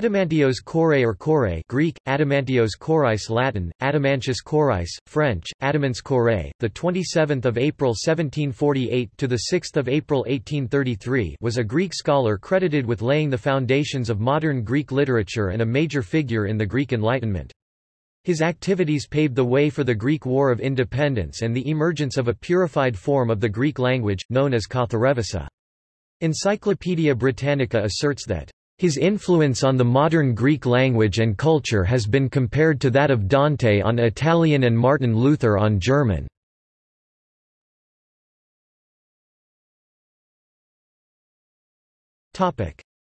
Adamantios Korais or Korais Greek, Adamantios Korais Latin, Adamantius Korais, French, the 27th of April 1748 to the 6th of April 1833 was a Greek scholar credited with laying the foundations of modern Greek literature and a major figure in the Greek Enlightenment. His activities paved the way for the Greek War of Independence and the emergence of a purified form of the Greek language, known as Katharevousa. Encyclopaedia Britannica asserts that his influence on the modern Greek language and culture has been compared to that of Dante on Italian and Martin Luther on German.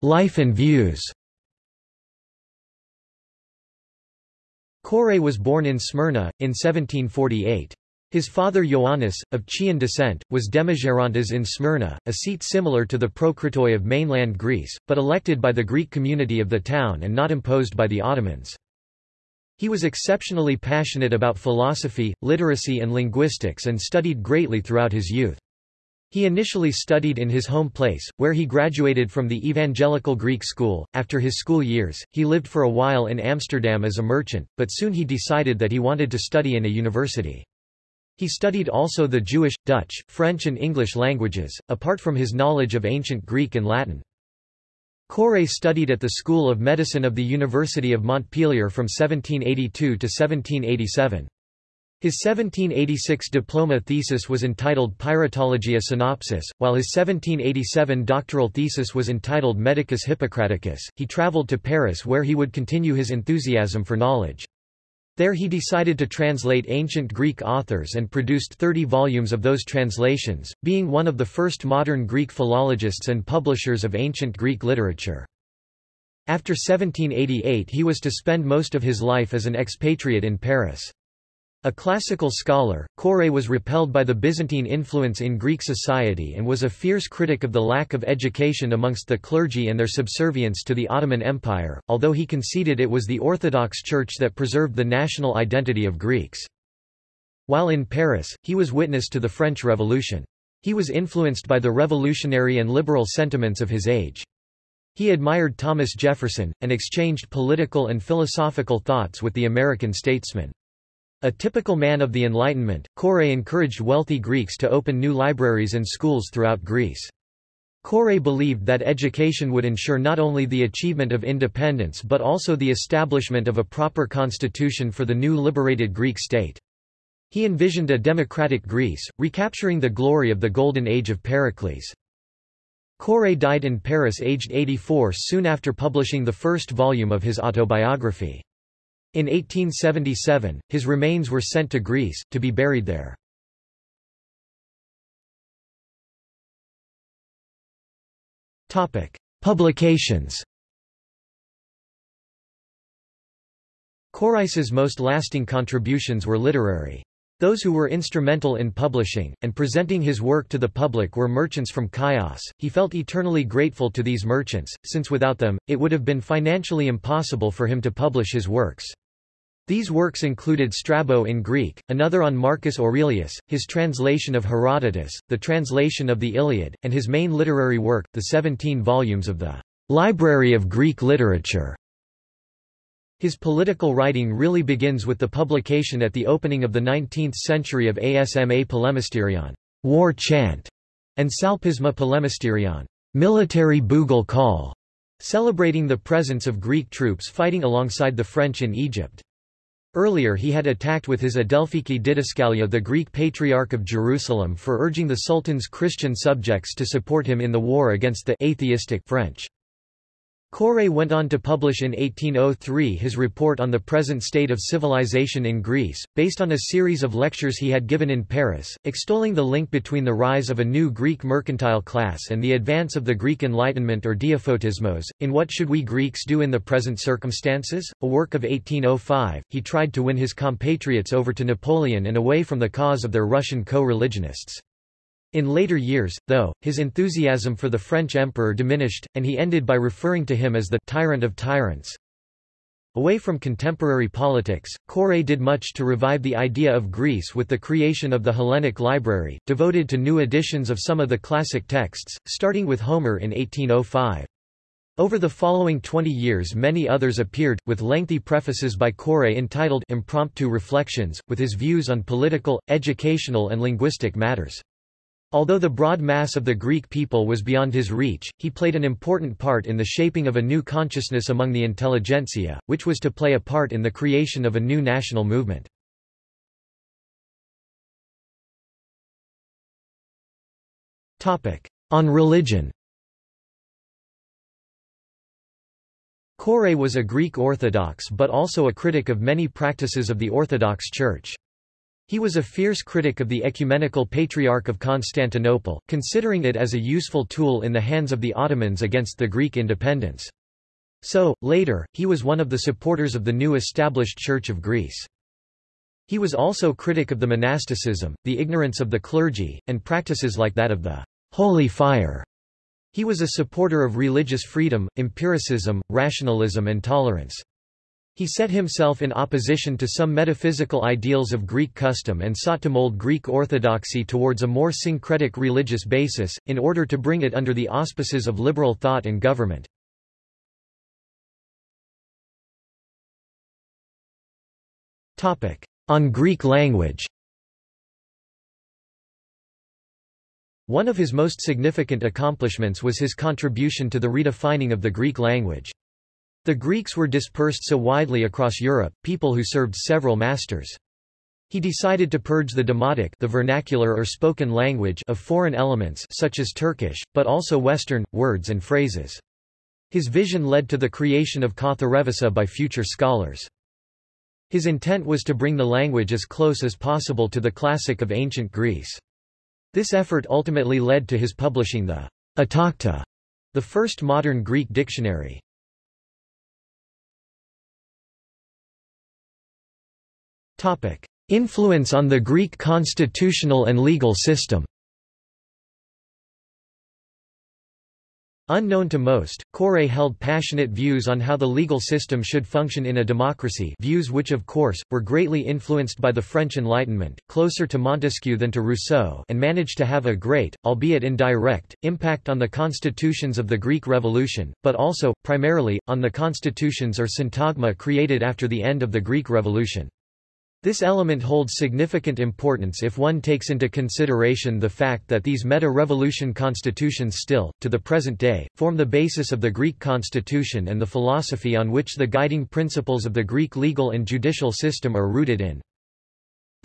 Life and views Korais was born in Smyrna, in 1748. His father Ioannis, of Chian descent, was Demigerontes in Smyrna, a seat similar to the Prokritoi of mainland Greece, but elected by the Greek community of the town and not imposed by the Ottomans. He was exceptionally passionate about philosophy, literacy and linguistics and studied greatly throughout his youth. He initially studied in his home place, where he graduated from the Evangelical Greek School. After his school years, he lived for a while in Amsterdam as a merchant, but soon he decided that he wanted to study in a university. He studied also the Jewish, Dutch, French and English languages, apart from his knowledge of ancient Greek and Latin. Korais studied at the School of Medicine of the University of Montpellier from 1782 to 1787. His 1786 diploma thesis was entitled Pyretologiae Synopsis, while his 1787 doctoral thesis was entitled Medicus Hippocraticus. He traveled to Paris where he would continue his enthusiasm for knowledge. There he decided to translate ancient Greek authors and produced 30 volumes of those translations, being one of the first modern Greek philologists and publishers of ancient Greek literature. After 1788 he was to spend most of his life as an expatriate in Paris. A classical scholar, Korais was repelled by the Byzantine influence in Greek society and was a fierce critic of the lack of education amongst the clergy and their subservience to the Ottoman Empire, although he conceded it was the Orthodox Church that preserved the national identity of Greeks. While in Paris, he was witness to the French Revolution. He was influenced by the revolutionary and liberal sentiments of his age. He admired Thomas Jefferson, and exchanged political and philosophical thoughts with the American statesman. A typical man of the Enlightenment, Korais encouraged wealthy Greeks to open new libraries and schools throughout Greece. Korais believed that education would ensure not only the achievement of independence but also the establishment of a proper constitution for the new liberated Greek state. He envisioned a democratic Greece, recapturing the glory of the Golden Age of Pericles. Korais died in Paris aged 84 soon after publishing the first volume of his autobiography. In 1877, his remains were sent to Greece, to be buried there. Publications Korais's most lasting contributions were literary. Those who were instrumental in publishing, and presenting his work to the public were merchants from Chios. He felt eternally grateful to these merchants, since without them, it would have been financially impossible for him to publish his works. These works included Strabo in Greek, another on Marcus Aurelius, his translation of Herodotus, the translation of the Iliad, and his main literary work, the 17 volumes of the Library of Greek Literature. His political writing really begins with the publication at the opening of the 19th century of Asma Polemisterion, war chant, and Salpisma Polemisterion, military bugle call, celebrating the presence of Greek troops fighting alongside the French in Egypt. Earlier he had attacked with his Adelphiki Didascalia the Greek Patriarch of Jerusalem for urging the Sultan's Christian subjects to support him in the war against the atheistic French. Korais went on to publish in 1803 his report on the present state of civilization in Greece, based on a series of lectures he had given in Paris, extolling the link between the rise of a new Greek mercantile class and the advance of the Greek Enlightenment or Diaphotismos. In What Should We Greeks Do in the Present Circumstances? A work of 1805, he tried to win his compatriots over to Napoleon and away from the cause of their Russian co-religionists. In later years, though, his enthusiasm for the French emperor diminished, and he ended by referring to him as the tyrant of tyrants. Away from contemporary politics, Korais did much to revive the idea of Greece with the creation of the Hellenic Library, devoted to new editions of some of the classic texts, starting with Homer in 1805. Over the following 20 years many others appeared, with lengthy prefaces by Korais entitled Impromptu Reflections, with his views on political, educational and linguistic matters. Although the broad mass of the Greek people was beyond his reach, he played an important part in the shaping of a new consciousness among the intelligentsia, which was to play a part in the creation of a new national movement. On religion Korais was a Greek Orthodox but also a critic of many practices of the Orthodox Church. He was a fierce critic of the Ecumenical Patriarch of Constantinople, considering it as a useful tool in the hands of the Ottomans against the Greek independence. So, later, he was one of the supporters of the new established Church of Greece. He was also critic of the monasticism, the ignorance of the clergy, and practices like that of the Holy Fire. He was a supporter of religious freedom, empiricism, rationalism and tolerance. He set himself in opposition to some metaphysical ideals of Greek custom and sought to mold Greek orthodoxy towards a more syncretic religious basis, in order to bring it under the auspices of liberal thought and government. On Greek language One of his most significant accomplishments was his contribution to the redefining of the Greek language. The Greeks were dispersed so widely across Europe, people who served several masters. He decided to purge the demotic the vernacular or spoken language of foreign elements such as Turkish, but also Western, words and phrases. His vision led to the creation of Katharevousa by future scholars. His intent was to bring the language as close as possible to the classic of ancient Greece. This effort ultimately led to his publishing the Atakta, the first modern Greek dictionary. Influence on the Greek constitutional and legal system Unknown to most, Korais held passionate views on how the legal system should function in a democracy views which of course, were greatly influenced by the French Enlightenment, closer to Montesquieu than to Rousseau and managed to have a great, albeit indirect, impact on the constitutions of the Greek Revolution, but also, primarily, on the constitutions or syntagma created after the end of the Greek Revolution. This element holds significant importance if one takes into consideration the fact that these meta-revolution constitutions still, to the present day, form the basis of the Greek constitution and the philosophy on which the guiding principles of the Greek legal and judicial system are rooted in.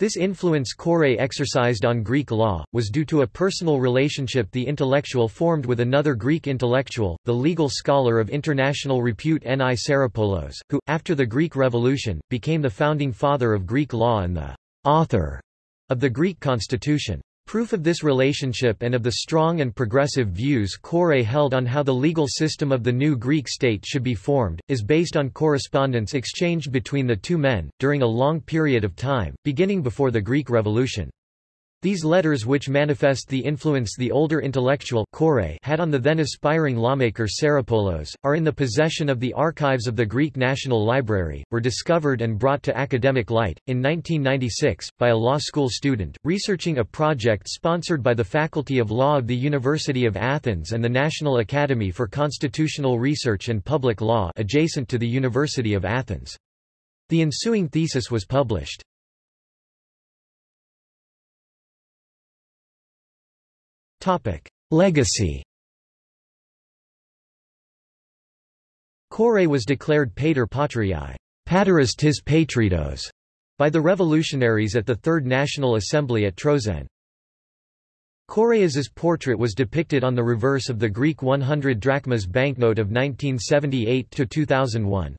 This influence Korais exercised on Greek law, was due to a personal relationship the intellectual formed with another Greek intellectual, the legal scholar of international repute N.I. Psaropoulos, who, after the Greek Revolution, became the founding father of Greek law and the author of the Greek constitution. Proof of this relationship and of the strong and progressive views Korais held on how the legal system of the new Greek state should be formed, is based on correspondence exchanged between the two men, during a long period of time, beginning before the Greek Revolution. These letters which manifest the influence the older intellectual had on the then aspiring lawmaker Psaropoulos, are in the possession of the archives of the Greek National Library, were discovered and brought to academic light, in 1996, by a law school student, researching a project sponsored by the Faculty of Law of the University of Athens and the National Academy for Constitutional Research and Public Law adjacent to the University of Athens. The ensuing thesis was published. Legacy Korais was declared pater patriae pateris tis patridos, by the revolutionaries at the Third National Assembly at Troezen. Korais's portrait was depicted on the reverse of the Greek 100 drachmas banknote of 1978–2001.